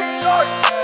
Lord.